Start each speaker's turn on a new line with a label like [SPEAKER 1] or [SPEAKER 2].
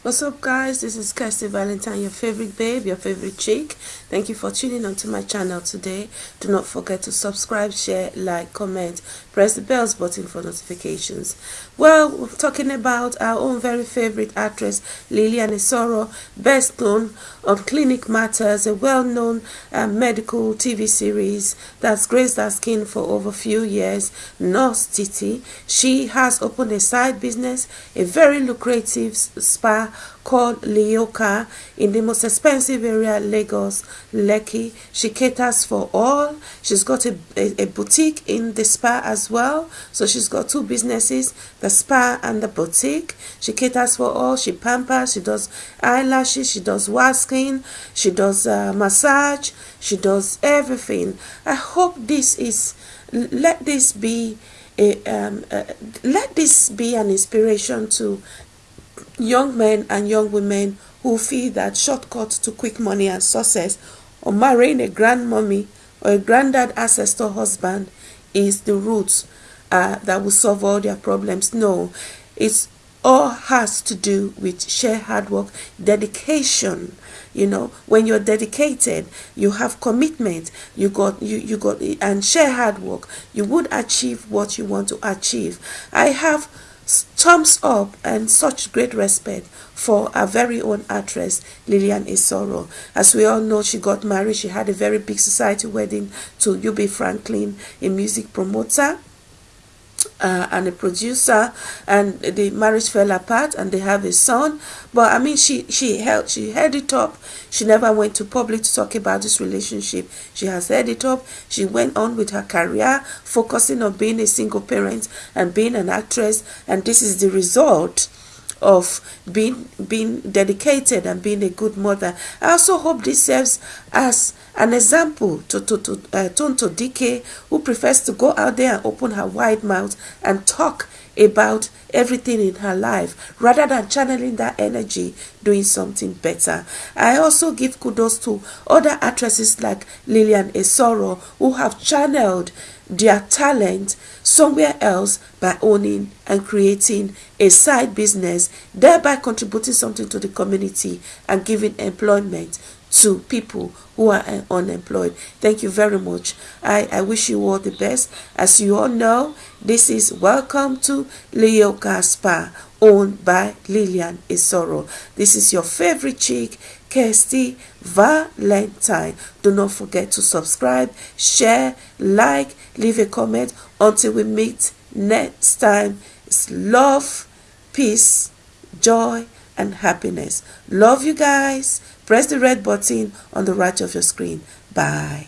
[SPEAKER 1] What's up guys, this is Kirsty Valentine, your favorite babe, your favorite chick. Thank you for tuning onto my channel today. Do not forget to subscribe, share, like, comment, press the bells button for notifications. Well, we're talking about our own very favorite actress, Lillian Esoro, best known on Clinic Matters, a well-known uh, medical TV series that's graced our skin for over a few years, Nurse Titi. She has opened a side business, a very lucrative spa called Leoka in the most expensive area, Lagos, Lekki. She caters for all. She's got a, a, a, boutique in the spa as well. So she's got two businesses, the spa and the boutique. She caters for all. She pampers, she does eyelashes, she does waxing, she does uh, massage, she does everything. I hope this is, let this be a, um, uh, let this be an inspiration to young men and young women who feel that shortcut to quick money and success or marrying a grandmommy or a granddad ancestor husband is the root uh, that will solve all their problems. No, it's all has to do with sheer hard work, dedication. You know, when you're dedicated, you have commitment, you got you you got and share hard work, you would achieve what you want to achieve. I have thumbs up and such great respect for our very own actress Lillian Esoro. As we all know, she got married. She had a very big society wedding to Ubi Franklin, a music promoter uh, and a producer and the marriage fell apart and they have a son. But i mean she she held she held it up. She never went to public to talk about this relationship. She has held it up. She went on with her career focusing on being a single parent and being an actress. And this is the result of being being dedicated and being a good mother. I also hope this serves as an example to to to uh, Tonto Dike, who prefers to go out there and open her wide mouth and talk about everything in her life rather than channeling that energy doing something better. I also give kudos to other actresses like Lillian Esoro who have channeled their talent somewhere else by owning and creating a side business, thereby contributing something to the community and giving employment to people who are uh, unemployed. Thank you very much. I, I wish you all the best. As you all know, this is Welcome to Leo Gaspar, owned by Lillian Esoro. This is your favorite chick, Kirsty Valentine. Do not forget to subscribe, share, like, leave a comment. Until we meet next time, it's love, peace, joy, and happiness. Love you guys. Press the red button on the right of your screen. Bye.